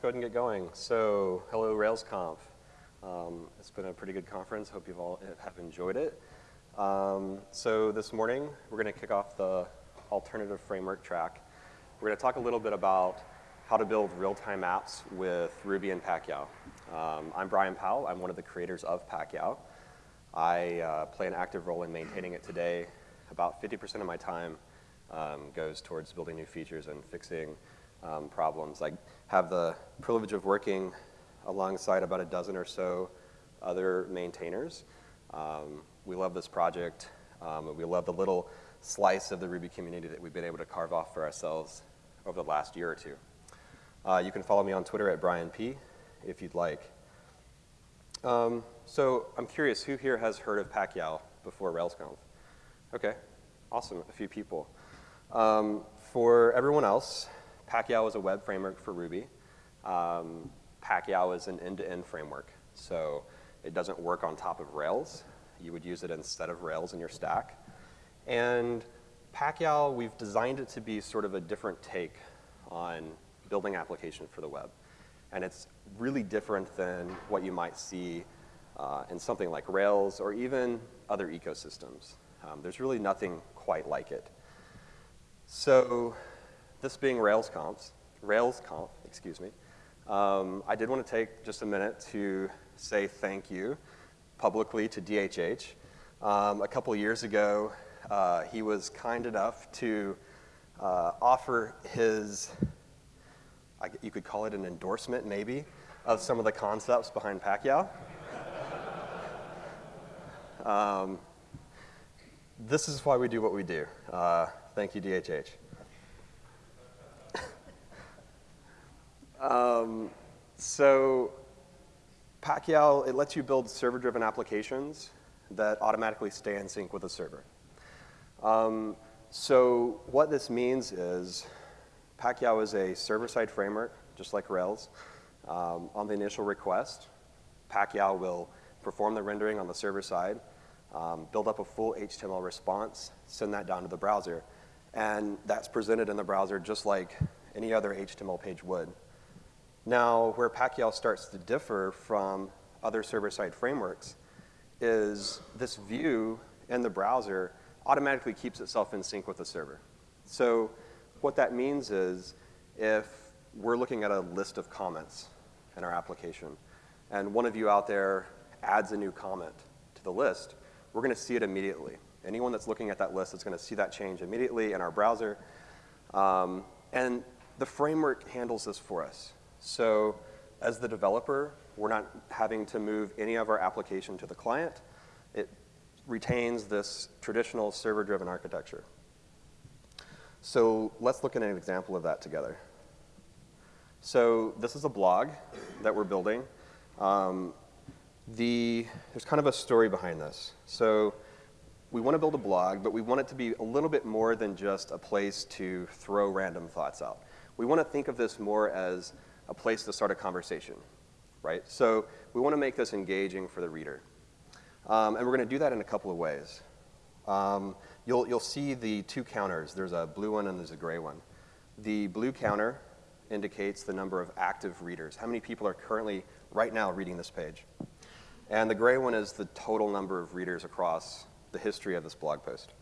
go ahead and get going. So, hello RailsConf. Um, it's been a pretty good conference. Hope you've all have enjoyed it. Um, so this morning, we're going to kick off the alternative framework track. We're going to talk a little bit about how to build real-time apps with Ruby and Pakyow. Um, I'm Bryan Powell. I'm one of the creators of Pakyow. I uh, play an active role in maintaining it today. About 50% of my time um, goes towards building new features and fixing um, problems. I have the privilege of working alongside about a dozen or so other maintainers. Um, we love this project. Um, we love the little slice of the Ruby community that we've been able to carve off for ourselves over the last year or two. Uh, you can follow me on Twitter at Brian P. if you'd like. Um, so I'm curious, who here has heard of Pakyow before RailsConf? Okay, awesome, a few people. Um, for everyone else, Pakyow is a web framework for Ruby. Um, Pakyow is an end-to-end -end framework, so it doesn't work on top of Rails. You would use it instead of Rails in your stack. And Pakyow, we've designed it to be sort of a different take on building application for the web. And it's really different than what you might see uh, in something like Rails or even other ecosystems. Um, there's really nothing quite like it. So this being RailsConf, RailsConf, excuse me, um, I did want to take just a minute to say thank you publicly to DHH. Um, a couple years ago, uh, he was kind enough to uh, offer his, I, you could call it an endorsement maybe, of some of the concepts behind Pakyow. um, this is why we do what we do. Uh, thank you, DHH. Um, so Pakyow, it lets you build server-driven applications that automatically stay in sync with the server. Um, so what this means is Pakyow is a server-side framework, just like Rails. Um, on the initial request, Pakyow will perform the rendering on the server side, um, build up a full HTML response, send that down to the browser, and that's presented in the browser just like any other HTML page would. Now, where Pakyow starts to differ from other server-side frameworks is this view in the browser automatically keeps itself in sync with the server. So what that means is if we're looking at a list of comments in our application, and one of you out there adds a new comment to the list, we're going to see it immediately. Anyone that's looking at that list is going to see that change immediately in our browser. Um, and the framework handles this for us. So as the developer, we're not having to move any of our application to the client. It retains this traditional server-driven architecture. So let's look at an example of that together. So this is a blog that we're building. Um, the, there's kind of a story behind this. So we want to build a blog, but we want it to be a little bit more than just a place to throw random thoughts out. We want to think of this more as a place to start a conversation, right? So we want to make this engaging for the reader. Um, and we're going to do that in a couple of ways. Um, you'll, you'll see the two counters. There's a blue one and there's a gray one. The blue counter indicates the number of active readers. How many people are currently, right now, reading this page? And the gray one is the total number of readers across the history of this blog post.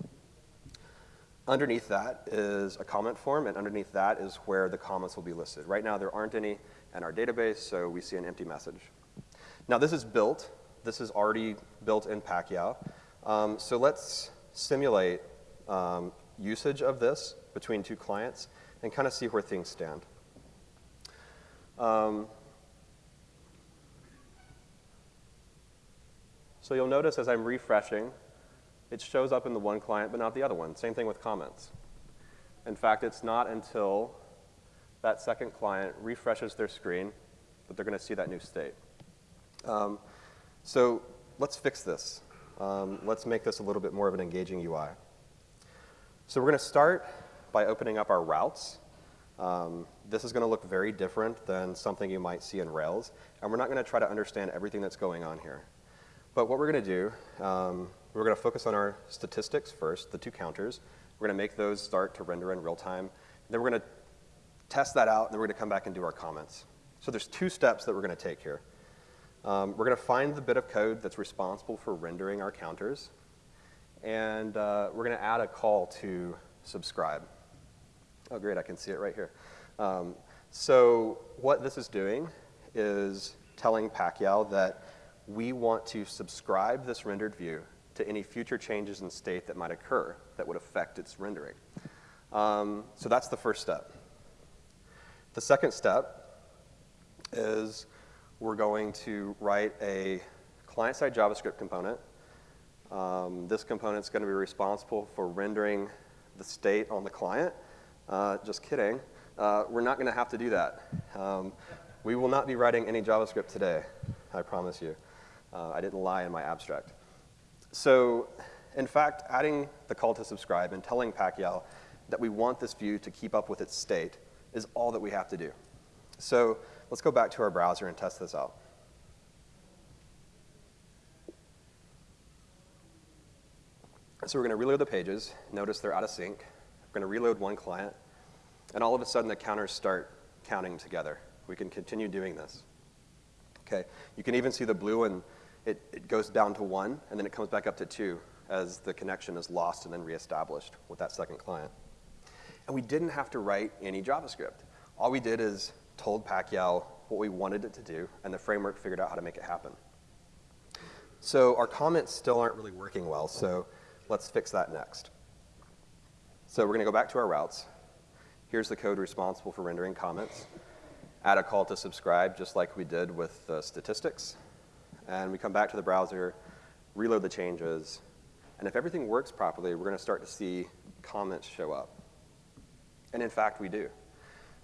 Underneath that is a comment form, and underneath that is where the comments will be listed. Right now, there aren't any in our database, so we see an empty message. Now, this is built. This is already built in Pakyow. Um, so let's simulate um, usage of this between two clients and kind of see where things stand. Um, so you'll notice as I'm refreshing, it shows up in the one client but not the other one. Same thing with comments. In fact, it's not until that second client refreshes their screen that they're going to see that new state. Um, so let's fix this. Um, let's make this a little bit more of an engaging UI. So we're going to start by opening up our routes. Um, this is going to look very different than something you might see in Rails, and we're not going to try to understand everything that's going on here. But what we're going to do um, we're going to focus on our statistics first, the two counters. We're going to make those start to render in real time. Then we're going to test that out, and then we're going to come back and do our comments. So there's two steps that we're going to take here. Um, we're going to find the bit of code that's responsible for rendering our counters, and uh, we're going to add a call to subscribe. Oh, great, I can see it right here. Um, so what this is doing is telling Pakyow that we want to subscribe this rendered view to any future changes in state that might occur that would affect its rendering. Um, so that's the first step. The second step is we're going to write a client-side JavaScript component. Um, this component is going to be responsible for rendering the state on the client. Uh, just kidding. Uh, we're not going to have to do that. Um, we will not be writing any JavaScript today, I promise you. Uh, I didn't lie in my abstract. So in fact, adding the call to subscribe and telling Pakyow that we want this view to keep up with its state is all that we have to do. So let's go back to our browser and test this out. So we're going to reload the pages. Notice they're out of sync. We're going to reload one client. And all of a sudden, the counters start counting together. We can continue doing this. Okay, you can even see the blue and it, it goes down to one, and then it comes back up to two as the connection is lost and then reestablished with that second client. And we didn't have to write any JavaScript. All we did is told Pakyow what we wanted it to do, and the framework figured out how to make it happen. So our comments still aren't really working well, so let's fix that next. So we're going to go back to our routes. Here's the code responsible for rendering comments. Add a call to subscribe, just like we did with the statistics. And we come back to the browser, reload the changes, and if everything works properly, we're going to start to see comments show up. And in fact, we do.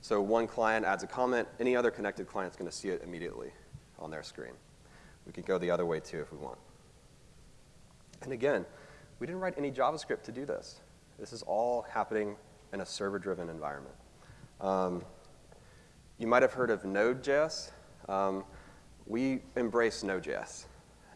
So one client adds a comment, any other connected client is going to see it immediately on their screen. We could go the other way too if we want. And again, we didn't write any JavaScript to do this. This is all happening in a server-driven environment. Um, you might have heard of Node.js. Um, we embrace Node.js.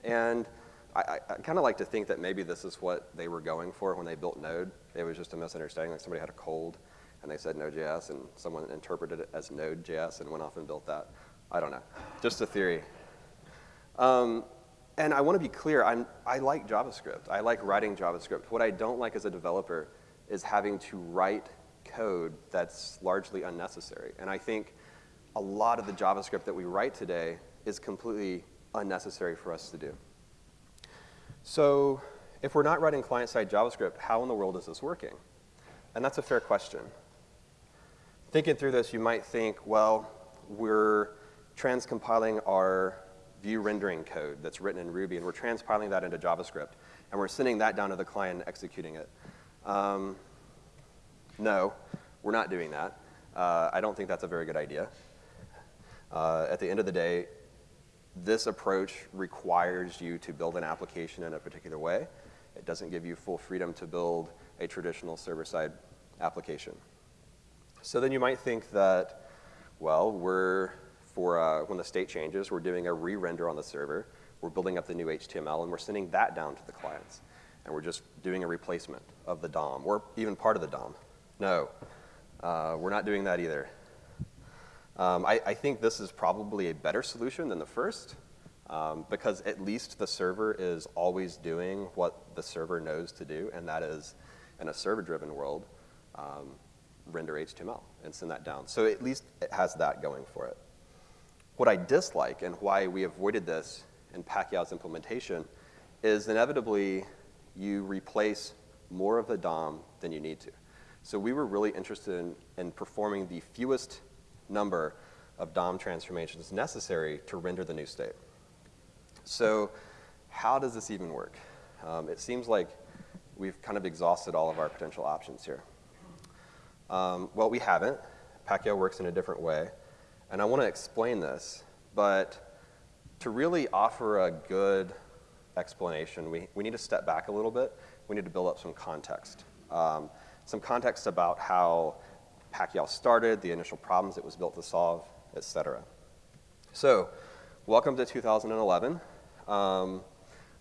And I, I kind of like to think that maybe this is what they were going for when they built Node. It was just a misunderstanding, like somebody had a cold and they said Node.js and someone interpreted it as Node.js and went off and built that. I don't know, just a theory. Um, and I want to be clear, I'm, I like JavaScript. I like writing JavaScript. What I don't like as a developer is having to write code that's largely unnecessary. And I think a lot of the JavaScript that we write today is completely unnecessary for us to do. So if we're not writing client-side JavaScript, how in the world is this working? And that's a fair question. Thinking through this, you might think, well, we're transcompiling our view rendering code that's written in Ruby, and we're transpiling that into JavaScript, and we're sending that down to the client and executing it. Um, no, we're not doing that. Uh, I don't think that's a very good idea. Uh, at the end of the day, this approach requires you to build an application in a particular way. It doesn't give you full freedom to build a traditional server-side application. So then you might think that, well, we're, for uh, when the state changes, we're doing a re-render on the server, we're building up the new HTML, and we're sending that down to the clients. And we're just doing a replacement of the DOM, or even part of the DOM. No, uh, we're not doing that either. Um, I, I, think this is probably a better solution than the first um, because at least the server is always doing what the server knows to do, and that is, in a server-driven world, um, render HTML and send that down. So at least it has that going for it. What I dislike and why we avoided this in Pakyow's implementation is inevitably you replace more of the DOM than you need to. So we were really interested in, in performing the fewest number of DOM transformations necessary to render the new state. So how does this even work? Um, it seems like we've kind of exhausted all of our potential options here. Um, well, we haven't. Pakyow works in a different way. And I want to explain this, but to really offer a good explanation, we, we need to step back a little bit. We need to build up some context. Um, some context about how Pakyow started, the initial problems it was built to solve, et cetera. So, welcome to 2011. Um,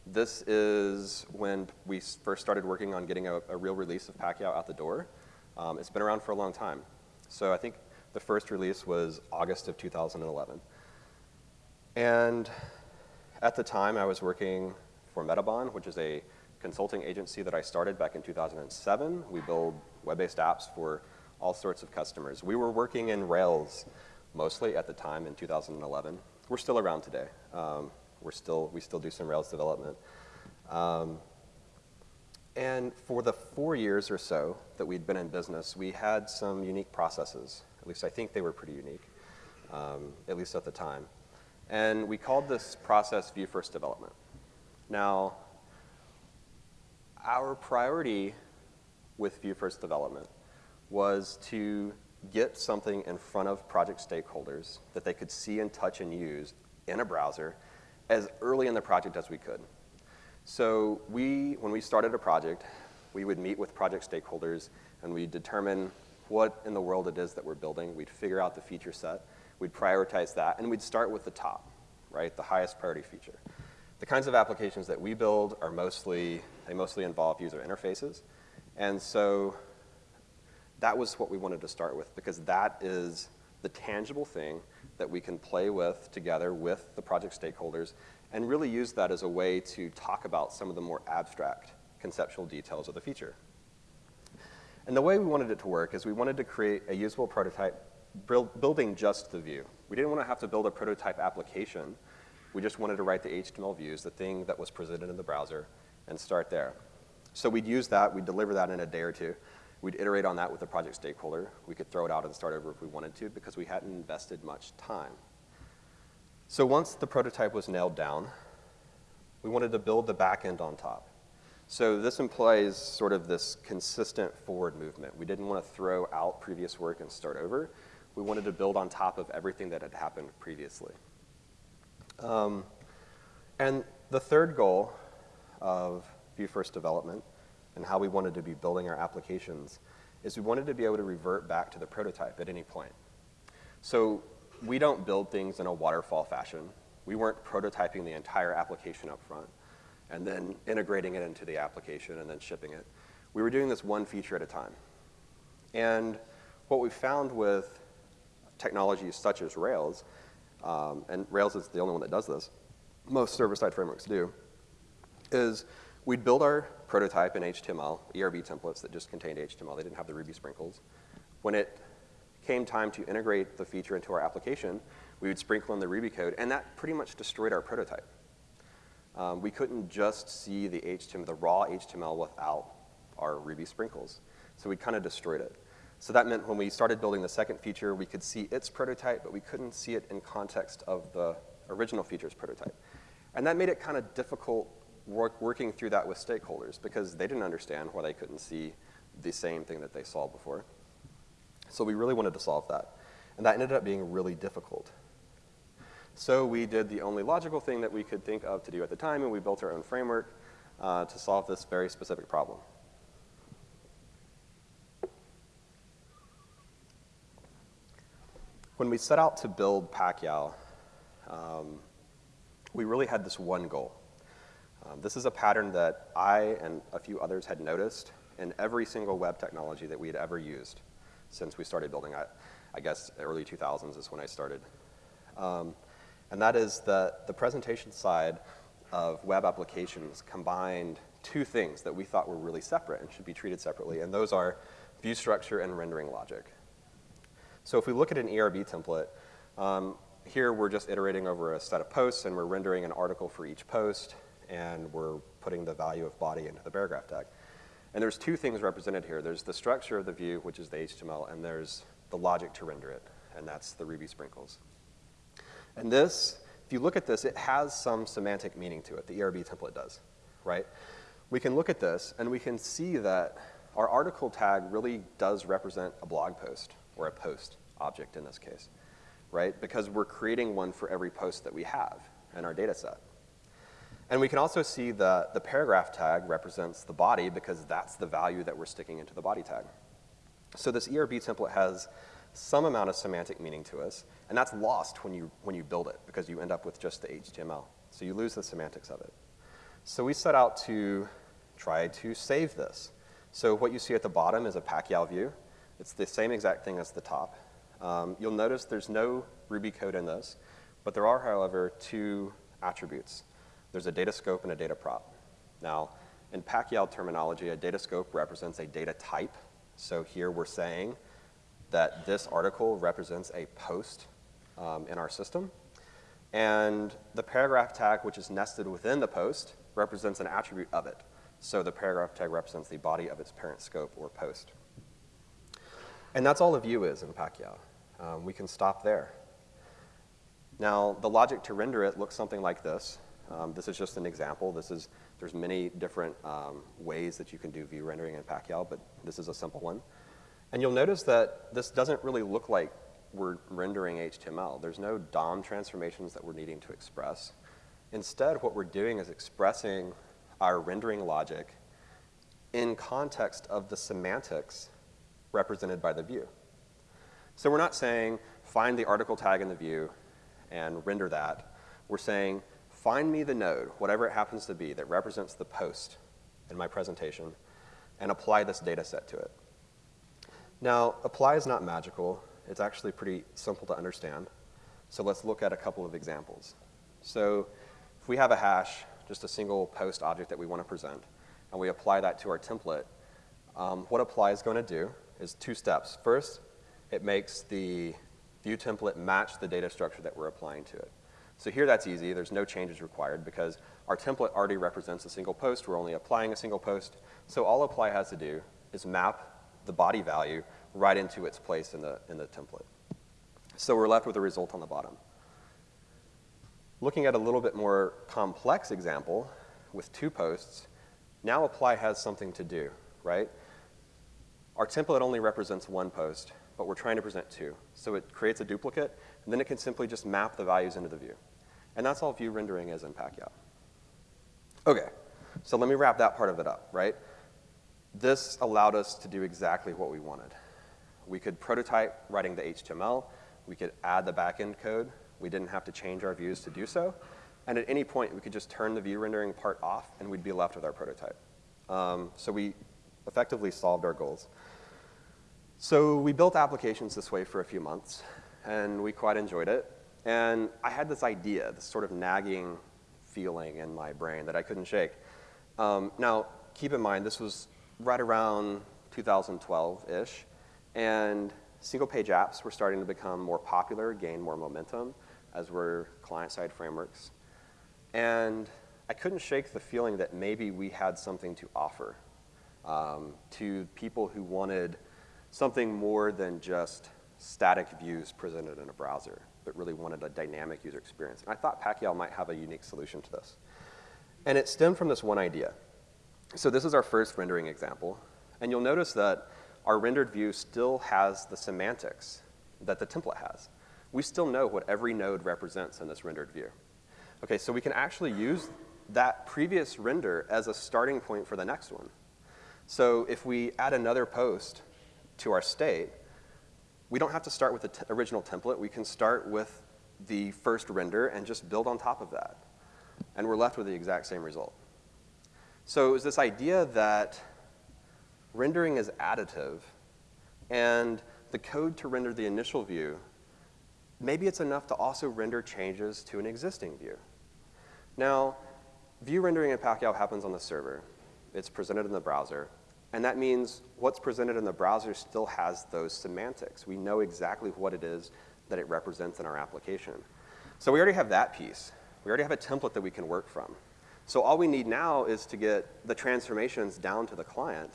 this is when we first started working on getting a, a real release of Pakyow out the door. Um, it's been around for a long time. So I think The first release was August of 2011. And at the time, I was working for Metabahn, which is a consulting agency that I started back in 2007. We build web-based apps for all sorts of customers. We were working in Rails mostly at the time in 2011. We're still around today. Um, we're still, we still do some Rails development. Um, and for the four years or so that we'd been in business, we had some unique processes. At least I think they were pretty unique, um, at least at the time. And we called this process View First Development. Now, our priority with View First Development was to get something in front of project stakeholders that they could see and touch and use in a browser as early in the project as we could. So we, when we started a project, we would meet with project stakeholders and we'd determine what in the world it is that we're building. We'd figure out the feature set. We'd prioritize that, and we'd start with the top, right, the highest priority feature. The kinds of applications that we build are mostly, they mostly involve user interfaces. And so that was what we wanted to start with because that is the tangible thing that we can play with together with the project stakeholders and really use that as a way to talk about some of the more abstract conceptual details of the feature. And the way we wanted it to work is we wanted to create a usable prototype building just the view. We didn't want to have to build a prototype application. We just wanted to write the HTML views, the thing that was presented in the browser, and start there. So we'd use that, we'd deliver that in a day or two. We'd iterate on that with the project stakeholder. We could throw it out and start over if we wanted to because we hadn't invested much time. So once the prototype was nailed down, we wanted to build the back end on top. So this implies sort of this consistent forward movement. We didn't want to throw out previous work and start over. We wanted to build on top of everything that had happened previously. Um, and the third goal of View First development and how we wanted to be building our applications is we wanted to be able to revert back to the prototype at any point. So we don't build things in a waterfall fashion. We weren't prototyping the entire application up front and then integrating it into the application and then shipping it. We were doing this one feature at a time. And what we found with technologies such as Rails, um, and Rails is the only one that does this, most server-side frameworks do, is we'd build our prototype in HTML, ERB templates that just contained HTML. They didn't have the Ruby sprinkles. When it came time to integrate the feature into our application, we would sprinkle in the Ruby code, and that pretty much destroyed our prototype. Um, we couldn't just see the HTML, the raw HTML without our Ruby sprinkles. So we kind of destroyed it. So that meant when we started building the second feature, we could see its prototype, but we couldn't see it in context of the original feature's prototype. And that made it kind of difficult work, working through that with stakeholders because they didn't understand why they couldn't see the same thing that they saw before. So we really wanted to solve that. And that ended up being really difficult. So we did the only logical thing that we could think of to do at the time, and we built our own framework uh, to solve this very specific problem. When we set out to build Pakyow, um, we really had this one goal. Um, this is a pattern that I and a few others had noticed in every single web technology that we had ever used since we started building. I, I guess early 2000s is when I started. Um, and that is that the presentation side of web applications combined two things that we thought were really separate and should be treated separately, and those are view structure and rendering logic. So if we look at an ERB template, um, here we're just iterating over a set of posts and we're rendering an article for each post and we're putting the value of body into the paragraph tag. And there's two things represented here. There's the structure of the view, which is the HTML, and there's the logic to render it, and that's the Ruby sprinkles. And this, if you look at this, it has some semantic meaning to it. The ERB template does, right? We can look at this, and we can see that our article tag really does represent a blog post, or a post object in this case, right? Because we're creating one for every post that we have in our data set. And we can also see that the paragraph tag represents the body because that's the value that we're sticking into the body tag. So this ERB template has some amount of semantic meaning to us, and that's lost when you, when you build it because you end up with just the HTML. So you lose the semantics of it. So we set out to try to save this. So what you see at the bottom is a Pakyow view. It's the same exact thing as the top. Um, you'll notice there's no Ruby code in this, but there are, however, two attributes. There's a data scope and a data prop. Now, in Pakyow terminology, a data scope represents a data type. So here we're saying that this article represents a post um, in our system. And the paragraph tag, which is nested within the post, represents an attribute of it. So the paragraph tag represents the body of its parent scope or post. And that's all a view is in Pakyow. Um, we can stop there. Now, the logic to render it looks something like this. Um, this is just an example. This is, there's many different um, ways that you can do view rendering in Pakyow, but this is a simple one. And you'll notice that this doesn't really look like we're rendering HTML. There's no DOM transformations that we're needing to express. Instead, what we're doing is expressing our rendering logic in context of the semantics represented by the view. So we're not saying find the article tag in the view and render that. We're saying find me the node, whatever it happens to be, that represents the post in my presentation, and apply this data set to it. Now, apply is not magical. It's actually pretty simple to understand. So let's look at a couple of examples. So if we have a hash, just a single post object that we want to present, and we apply that to our template, um, what apply is going to do is two steps. First, it makes the view template match the data structure that we're applying to it. So here that's easy. There's no changes required because our template already represents a single post. We're only applying a single post. So all apply has to do is map the body value right into its place in the, in the template. So we're left with a result on the bottom. Looking at a little bit more complex example with two posts, now apply has something to do, right? Our template only represents one post, but we're trying to present two. So it creates a duplicate, and then it can simply just map the values into the view. And that's all view rendering is in Pakyow. Okay, so let me wrap that part of it up, right? This allowed us to do exactly what we wanted. We could prototype writing the HTML. We could add the backend code. We didn't have to change our views to do so. And at any point, we could just turn the view rendering part off, and we'd be left with our prototype. Um, so we effectively solved our goals. So we built applications this way for a few months, and we quite enjoyed it. And I had this idea, this sort of nagging feeling in my brain that I couldn't shake. Um, now, keep in mind, this was right around 2012-ish, and single-page apps were starting to become more popular, gain more momentum, as were client-side frameworks. And I couldn't shake the feeling that maybe we had something to offer um, to people who wanted something more than just static views presented in a browser, but really wanted a dynamic user experience. And I thought Pakyow might have a unique solution to this. And it stemmed from this one idea. So this is our first rendering example. And you'll notice that our rendered view still has the semantics that the template has. We still know what every node represents in this rendered view. Okay, so we can actually use that previous render as a starting point for the next one. So if we add another post to our state, we don't have to start with the original template. We can start with the first render and just build on top of that. And we're left with the exact same result. So it was this idea that rendering is additive, and the code to render the initial view, maybe it's enough to also render changes to an existing view. Now, view rendering in Pakyow happens on the server. It's presented in the browser. And that means what's presented in the browser still has those semantics. We know exactly what it is that it represents in our application. So we already have that piece. We already have a template that we can work from. So all we need now is to get the transformations down to the client.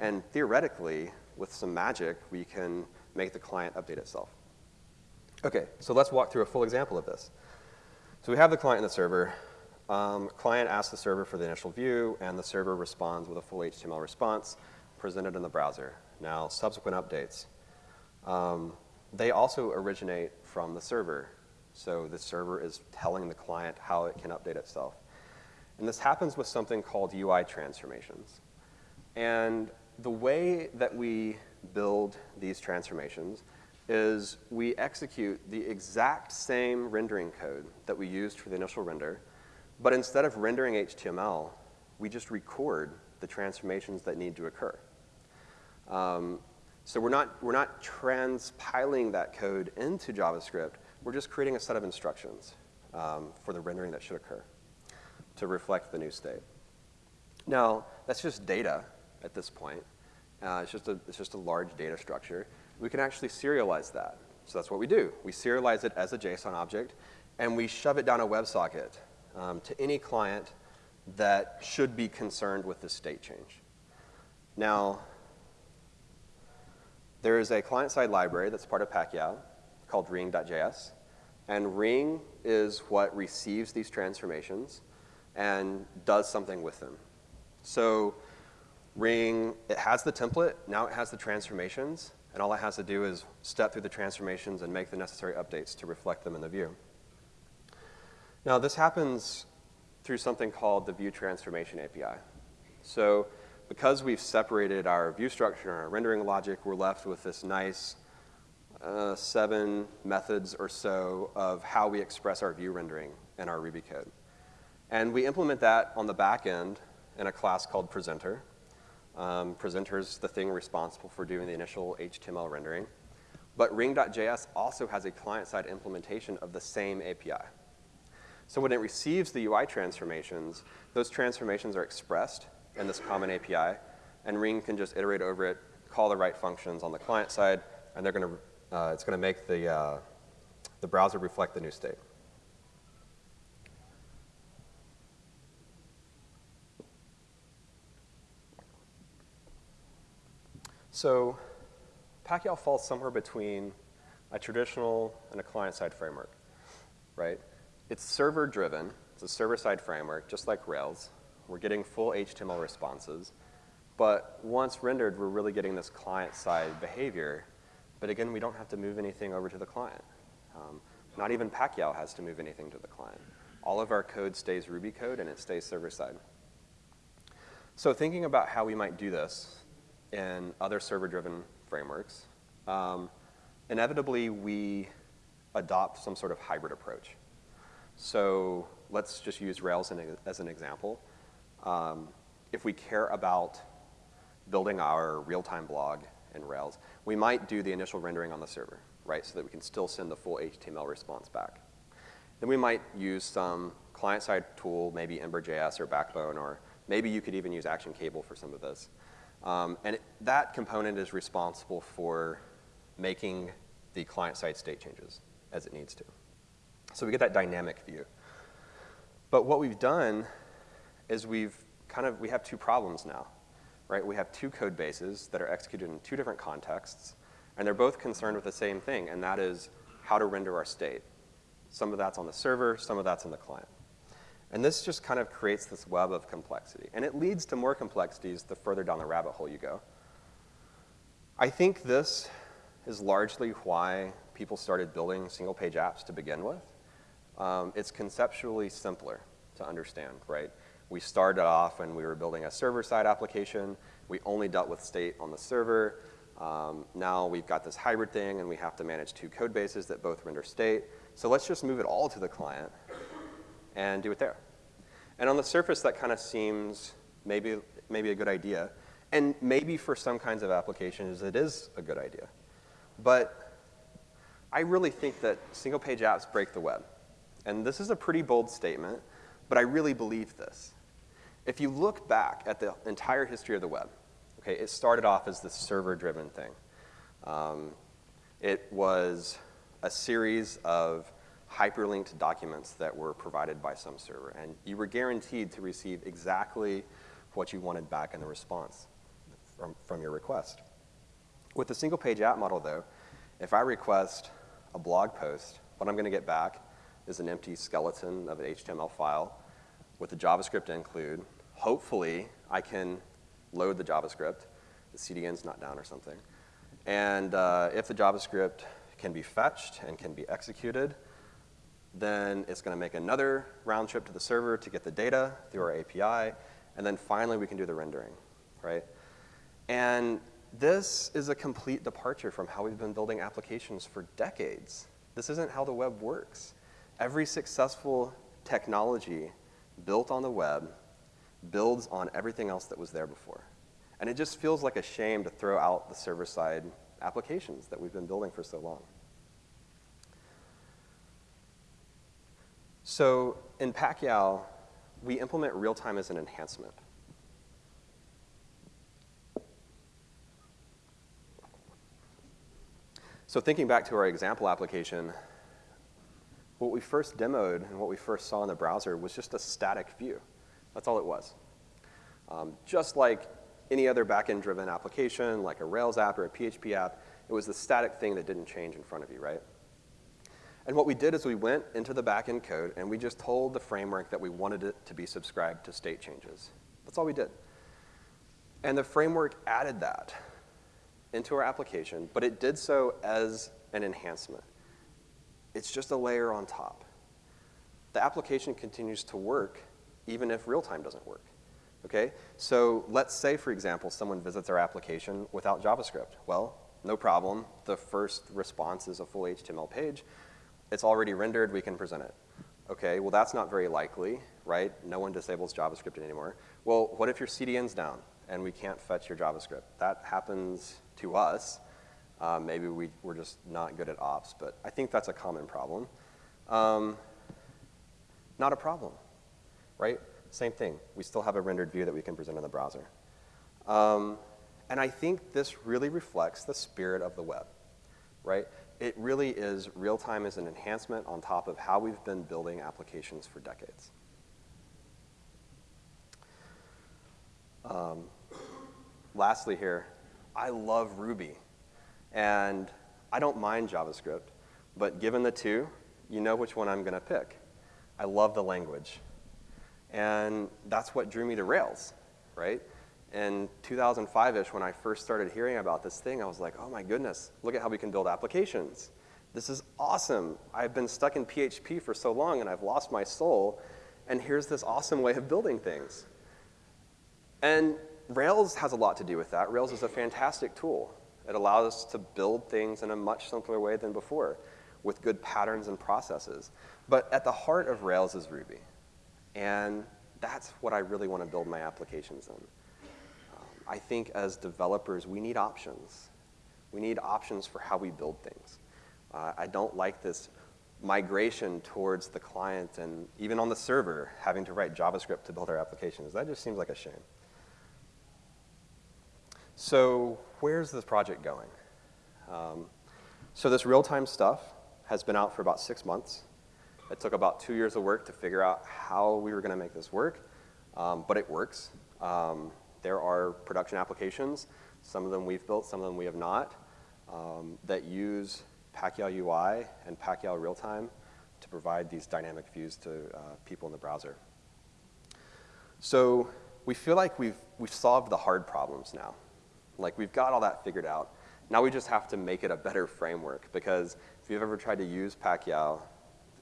And theoretically, with some magic, we can make the client update itself. Okay, so let's walk through a full example of this. So we have the client and the server. Um, client asks the server for the initial view, and the server responds with a full HTML response presented in the browser. Now, subsequent updates. Um, they also originate from the server. So the server is telling the client how it can update itself. And this happens with something called UI transformations. And the way that we build these transformations is we execute the exact same rendering code that we used for the initial render, but instead of rendering HTML, we just record the transformations that need to occur. Um, So we're not, we're not transpiling that code into JavaScript. We're just creating a set of instructions um, for the rendering that should occur to reflect the new state. Now, that's just data at this point. Uh, it's, just a, it's just a large data structure. We can actually serialize that. So that's what we do. We serialize it as a JSON object, and we shove it down a WebSocket um, to any client that should be concerned with this state change. Now, there is a client-side library that's part of Pakyow called ring.js. And ring is what receives these transformations and does something with them. So ring, it has the template, now it has the transformations, and all it has to do is step through the transformations and make the necessary updates to reflect them in the view. Now this happens through something called the View Transformation API. So because we've separated our view structure and our rendering logic, we're left with this nice uh, seven methods or so of how we express our view rendering in our Ruby code. And we implement that on the back end in a class called presenter. Um, presenter is the thing responsible for doing the initial HTML rendering. But ring.js also has a client-side implementation of the same API. So when it receives the UI transformations, those transformations are expressed in this common API, and Ring can just iterate over it, call the right functions on the client side, and they're going to, uh, it's going to make the, uh, the browser reflect the new state. So Pakyow falls somewhere between a traditional and a client-side framework, right? It's server-driven. It's a server-side framework, just like Rails. We're getting full HTML responses. But once rendered, we're really getting this client-side behavior. But again, we don't have to move anything over to the client. Um, not even Pakyow has to move anything to the client. All of our code stays Ruby code, and it stays server-side. So thinking about how we might do this in other server-driven frameworks, um, inevitably we adopt some sort of hybrid approach. So let's just use Rails as an example. Um, if we care about building our real-time blog in Rails, we might do the initial rendering on the server, right, so that we can still send the full HTML response back. Then we might use some client-side tool, maybe Ember.js or Backbone, or maybe you could even use Action Cable for some of this. Um, and it, that component is responsible for making the client-side state changes as it needs to. So we get that dynamic view. But what we've done is we've kind of, we have two problems now, right? We have two code bases that are executed in two different contexts, and they're both concerned with the same thing, and that is how to render our state. Some of that's on the server, some of that's in the client. And this just kind of creates this web of complexity. And it leads to more complexities the further down the rabbit hole you go. I think this is largely why people started building single page apps to begin with um, it's conceptually simpler to understand, right? We started off when we were building a server-side application. We only dealt with state on the server. Um, now we've got this hybrid thing, and we have to manage two code bases that both render state. So let's just move it all to the client and do it there. And on the surface, that kind of seems maybe, maybe a good idea. And maybe for some kinds of applications, it is a good idea. But I really think that single-page apps break the web. And this is a pretty bold statement, but I really believe this. If you look back at the entire history of the web, okay, it started off as this server-driven thing. Um, it was a series of hyperlinked documents that were provided by some server, and you were guaranteed to receive exactly what you wanted back in the response from, from your request. With the single page app model though, if I request a blog post, what I'm gonna get back is an empty skeleton of an HTML file with a JavaScript include. Hopefully, I can load the JavaScript. The CDN's not down or something. And uh, if the JavaScript can be fetched and can be executed, then it's going to make another round trip to the server to get the data through our API, and then finally we can do the rendering, right? And this is a complete departure from how we've been building applications for decades. This isn't how the web works. Every successful technology built on the web builds on everything else that was there before. And it just feels like a shame to throw out the server-side applications that we've been building for so long. So in Pacquiao, we implement real-time as an enhancement. So thinking back to our example application, what we first demoed and what we first saw in the browser was just a static view. That's all it was. Um, just like any other backend driven application, like a Rails app or a PHP app, it was the static thing that didn't change in front of you, right? And what we did is we went into the backend code and we just told the framework that we wanted it to be subscribed to state changes. That's all we did. And the framework added that into our application, but it did so as an enhancement. It's just a layer on top. The application continues to work even if real time doesn't work. Okay? So let's say, for example, someone visits our application without JavaScript. Well, no problem. The first response is a full HTML page. It's already rendered, we can present it. Okay, well that's not very likely, right? No one disables JavaScript anymore. Well, what if your CDN's down and we can't fetch your JavaScript? That happens to us. Uh, maybe we, we're just not good at ops, but I think that's a common problem. Um, not a problem, right? Same thing. We still have a rendered view that we can present in the browser. Um, and I think this really reflects the spirit of the web, right? It really is real-time as an enhancement on top of how we've been building applications for decades. Um, lastly here, I love Ruby. And I don't mind JavaScript, but given the two, you know which one I'm going to pick. I love the language. And that's what drew me to Rails, right? In 2005-ish, when I first started hearing about this thing, I was like, oh my goodness, look at how we can build applications. This is awesome. I've been stuck in PHP for so long and I've lost my soul, and here's this awesome way of building things. And Rails has a lot to do with that. Rails is a fantastic tool. It allows us to build things in a much simpler way than before with good patterns and processes. But at the heart of Rails is Ruby. And that's what I really want to build my applications in. Um, I think as developers, we need options. We need options for how we build things. Uh, I don't like this migration towards the client and even on the server having to write JavaScript to build our applications. That just seems like a shame. So where's this project going? Um, so this real-time stuff has been out for about six months. It took about two years of work to figure out how we were going to make this work, um, but it works. Um, there are production applications, some of them we've built, some of them we have not, um, that use Pakyow UI and Pakyow Real-Time to provide these dynamic views to uh, people in the browser. So we feel like we've, we've solved the hard problems now. Like we've got all that figured out. Now we just have to make it a better framework because if you've ever tried to use Pakyow,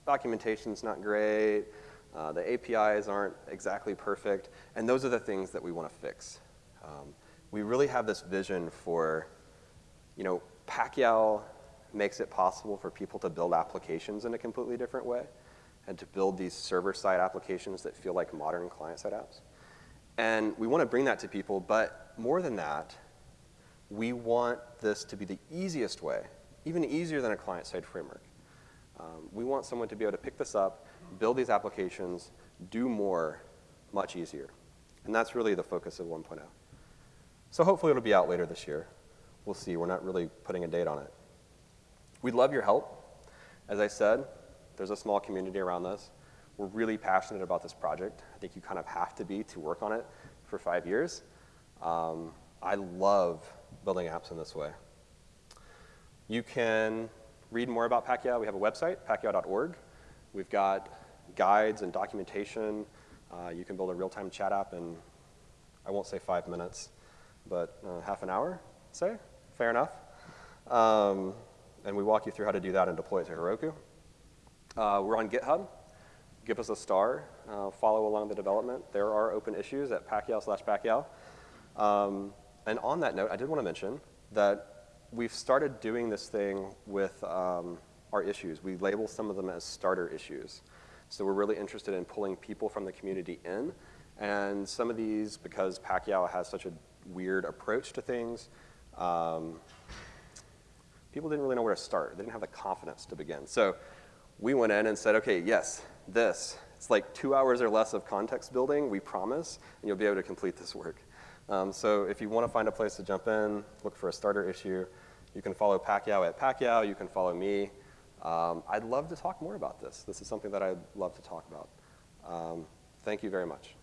documentation's not great, uh, the APIs aren't exactly perfect, and those are the things that we want to fix. Um, we really have this vision for, you know, Pakyow makes it possible for people to build applications in a completely different way and to build these server-side applications that feel like modern client-side apps. And we want to bring that to people, but more than that, we want this to be the easiest way, even easier than a client-side framework. Um, we want someone to be able to pick this up, build these applications, do more much easier. And that's really the focus of 1.0. So hopefully it'll be out later this year. We'll see. We're not really putting a date on it. We'd love your help. As I said, there's a small community around this. We're really passionate about this project. I think you kind of have to be to work on it for five years. Um, I love building apps in this way. You can read more about Pakyow. We have a website, pakyow.org. We've got guides and documentation. Uh, you can build a real-time chat app in, I won't say five minutes, but uh, half an hour, say, fair enough. Um, and we walk you through how to do that and deploy it to Heroku. Uh, we're on GitHub. Give us a star. Uh, follow along the development. There are open issues at Pakyow slash Pakyow. Um, and on that note, I did want to mention that we've started doing this thing with um, our issues. We label some of them as starter issues. So we're really interested in pulling people from the community in. And some of these, because Pakyow has such a weird approach to things. Um, people didn't really know where to start. They didn't have the confidence to begin. So we went in and said, okay, yes, this. It's like two hours or less of context building, we promise, and you'll be able to complete this work. Um, so if you want to find a place to jump in, look for a starter issue. You can follow Pakyow at Pakyow. You can follow me. Um, I'd love to talk more about this. This is something that I'd love to talk about. Um, thank you very much.